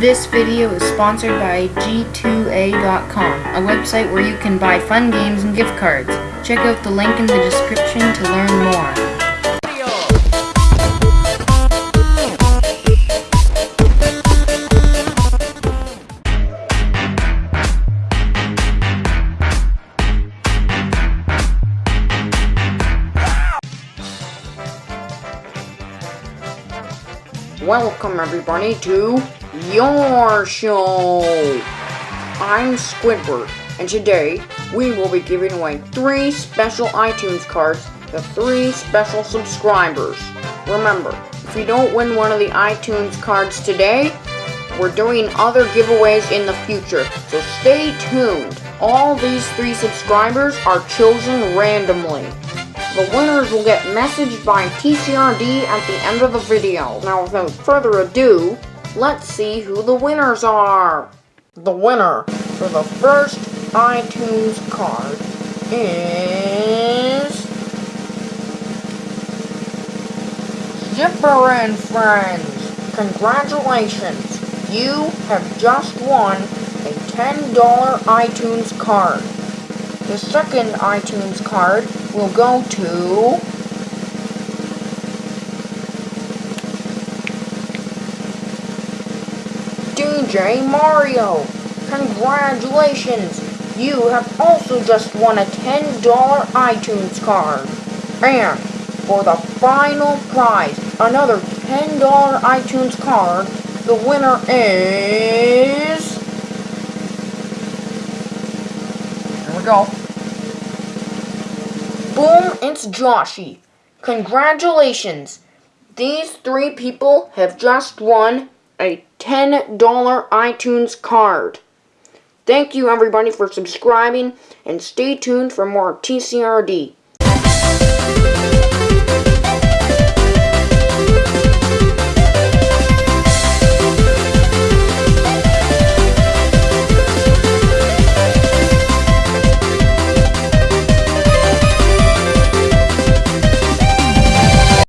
This video is sponsored by G2A.com, a website where you can buy fun games and gift cards. Check out the link in the description to learn more. Welcome everybody to your show. I'm Squidward, and today we will be giving away three special iTunes cards to three special subscribers. Remember, if you don't win one of the iTunes cards today, we're doing other giveaways in the future, so stay tuned. All these three subscribers are chosen randomly. The winners will get messaged by TCRD at the end of the video. Now without further ado, let's see who the winners are. The winner for the first iTunes card is... Zipper and Friends! Congratulations! You have just won a $10 iTunes card. The second iTunes card will go to... DJ Mario! Congratulations! You have also just won a $10 iTunes card. And for the final prize, another $10 iTunes card, the winner is... Here we go. Boom, it's Joshy. Congratulations. These three people have just won a $10 iTunes card. Thank you everybody for subscribing and stay tuned for more TCRD.